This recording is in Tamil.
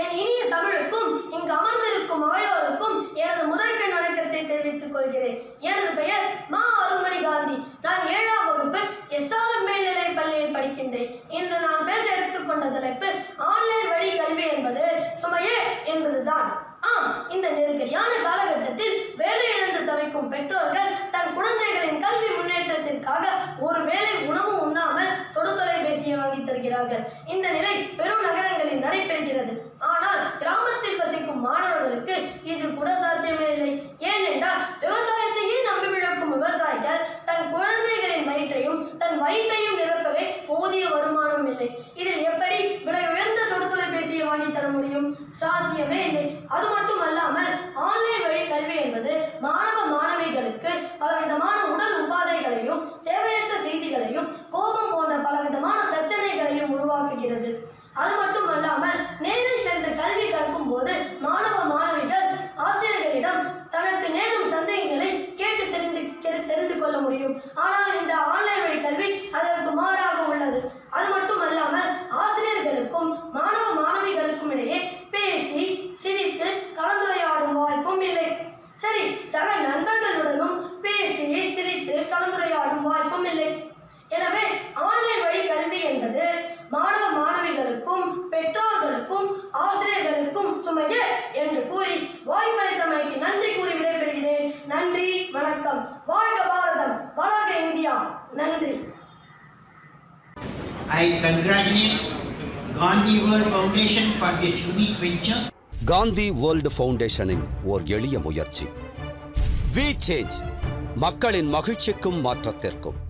என் இனிய தமிழுக்கும் இங்கு அமர்ந்திருக்கும் ஆயோருக்கும் எனது முதற்கண் வணக்கத்தை தெரிவித்துக் கொள்கிறேன். எனது பெயர் மா அருண்மணி காந்தி. நான் ஏழாம் வகுப்பு எஸ்ஆர்எம் மேல்நிலை பள்ளியில் படிக்கின்றேன். இன்று நான் பேச எடுத்துக்கொண்ட தலைப்பு ஆன்லைன் வழி கல்வி என்பது சுமையே என்பதுதான் ஆம் இந்த நெருக்கடியான காலகட்டத்தில் வேலை இழந்து தவிக்கும் பெற்றோர்கள் தன் குழந்தைகளின் கல்வி முன்னேற்றத்திற்காக ஒரு வேளை உணவு உண்ணாமல் தொடுதொலைபேசியை வருகிறார்கள் இந்த நிலை பெரும் நகரங்களில் நடைபெறுகிறது. ஆனால் கிராமத்தில் வசிக்கும் மாணவர்களுக்கு இது கூட சாத்தியமே இல்லை. ஏனென்றால் விவசாயத்தையே நம்பி விழக்கும் விவசாயிகள் தன் குழந்தைகளின் வயிற்றையும் தன் வயிற்றையும் நிரப்பவே போதிய வருமானம் இல்லை. இதில் எப்படி விலை உயர்ந்த தொடுதொலைபேசியை வாங்கி தர முடியும்? சாத்தியமே இல்லை. அது மட்டும் அல்லாமல் ஆன்லைன் வழி கல்வி என்பது மாணவ போகிறது அது மட்டுமல்லாமல் நேரில் சென்று கல்வி கற்கும் போது மாணவ மாணவிகள் ஆசிரியர்களிடம் தனக்கு நேரும் சந்தேகங்களை கேட்டு தெரிந்து தெரிந்து கொள்ள முடியும். ஆனால் இந்த ஆன்லைன் வழி கல்வி அதற்கு மாறாக உள்ளது. அது மட்டும் அல்லாமல் ஆசிரியர்களுக்கும் மாணவ மாணவிகளுக்கும் இடையே பேசி சிரித்து கலந்துரையாடும் வாய்ப்பும் இல்லை. சரி சக நண்பர்களுடனும் பேசி சிரித்து கலந்துரையாடும் வாய்ப்பும் இல்லை எனவே ஆன்லைன் வழி கல்வி என்பது மாணவ மாணவிகளுக்கும் பெற்றோர்களுக்கும் ஆசிரியர்களுக்கும் சுமையே என்று கூறி வாய்ப்பளித்தமைக்கு நன்றி கூறி விடைபெறுகிறேன் நன்றி வணக்கம் வாழ்க பாரதம். வளர்க இந்தியா. நன்றி. I congratulate Gandhi World Foundation for this unique venture. Gandhi world ஃபவுண்டேஷனின் ஓர் எளிய முயற்சி. வி சேஞ்ச் மக்களின் மகிழ்ச்சிக்கும் மாற்றத்திற்கும்.